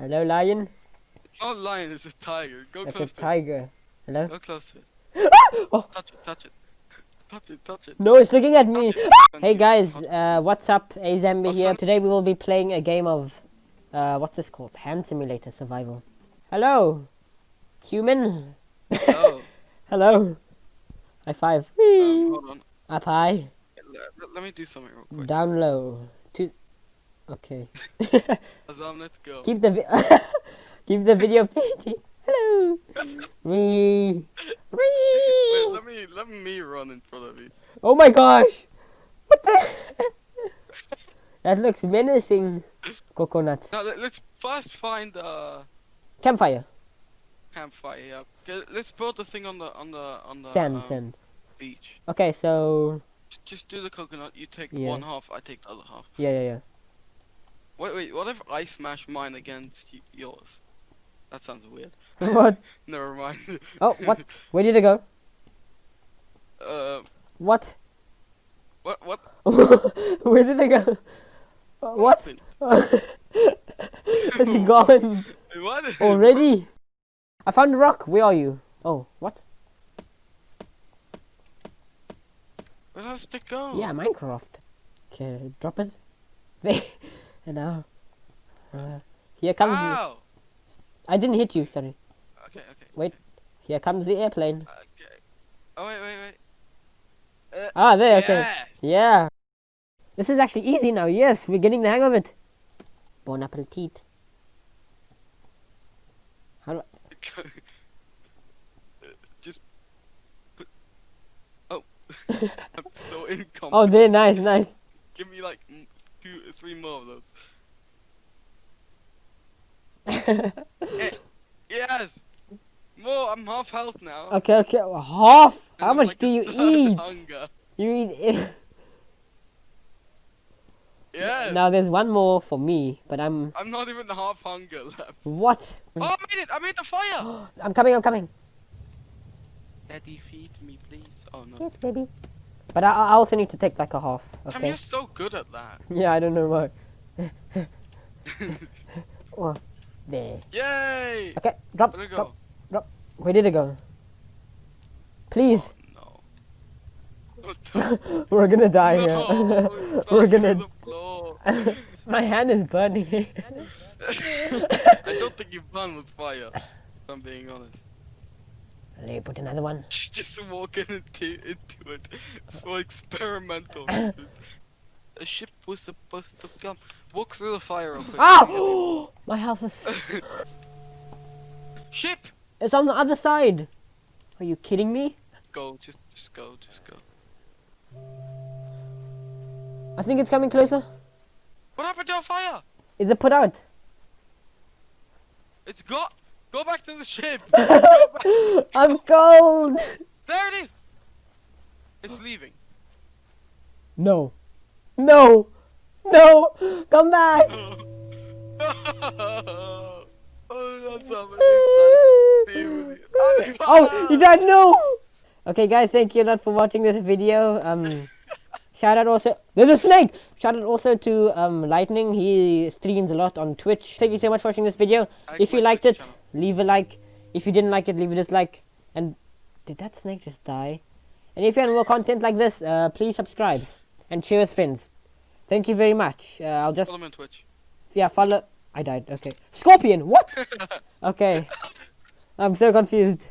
Hello, lion. It's not a lion, it's a tiger. Go a close to tiger. Hello. Go close to it. Oh. Touch it, touch it. Touch it, touch it. No, it's looking at me. Hey guys, uh, what's up? Azembe here. up? Today we will be playing a game of, uh, what's this called? Hand Simulator Survival. Hello, human. Oh, Hello. High five. um, hold on. Up high, Let, let me do something real quick. down low. Two. Okay. Azam, let's go. keep the vi- keep the video PG. Hello. Wee. Wait, let me let me run in front of you. Oh my gosh! What the? that looks menacing. Coconut. Now let, us first find a Campfire. campfire. Yeah. Okay, let's build the thing on the on the on the Sand, um, sand. beach. Okay, so Just, just do the coconut. You take Yeah. one half. I take the other half. yeah, yeah, yeah. Wait, wait. What if I smash mine against yours? That sounds weird. what? Never mind. Oh, what? Where did it go? uh, What? what? What? Where did it go? What? it's gone What? already. I found a rock. Where are you? Oh, what? Where does it go? Yeah, Minecraft. Okay, drop it. There. And now. Uh, here comes. the- Ow! I didn't hit you. Sorry. Okay, okay. Wait. Here comes the airplane. Okay. Oh wait, wait, wait. Ah, there. Okay. Yes! Yeah. This is actually easy now. Yes, we're getting the hang of it. Bon appetit. How do I... Just put. Oh, I'm so incompetent. Oh, there. Nice, nice. Give me like three more of those. Yes. More. I'm half health now. okay, okay. Half. and How I'm much like do you eat? Hunger. You eat. Yes. now there's one more for me, but I'm. I'm not even half hunger left. What? Oh, I made it! I made the fire. I'm coming. I'm coming. Daddy, feed me, please. Oh no. Yes, baby. But I, I also need to take like a half. Okay. you're so good at that. Yeah, I don't know why. Oh, there. Yay! Okay, drop, Where'd it drop. go? Where did it go? Please. Oh, no. We're gonna die no, here. We're gonna. through the floor. My hand is burning. I don't think you've done with fire. If I'm being honest. Let me put another one. Just walking into, into it for experimental reasons. A ship was supposed to come. Walk through the fire real quick. Ah! My house is. ship! It's on the other side. Are you kidding me? Go, just, just go, just go. I think it's coming closer. What happened to our fire? Is it put out? It's got. Go back to the ship. I'm cold. There it is. It's leaving. No. No. No. Come back. oh, oh, you died. No. Okay, guys, thank you a lot for watching this video. Um, shout out also. There's a snake. Shout out also to um Lightning. He streams a lot on Twitch. Thank you so much for watching this video. If you liked it, leave a like. If you didn't like it, leave a dislike. And did that snake just die? And if you want more content like this, uh, please subscribe and share with friends. Thank you very much. Uh, I'll just Follow me on Twitch. yeah follow. I died. Okay. Scorpion. What? Okay. I'm so confused.